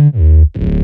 Mm-hmm.